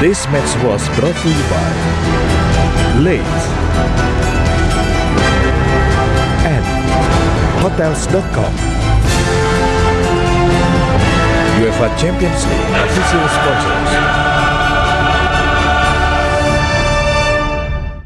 This match was brought to you by Late and Hotels.com. UEFA Champions League official sponsor.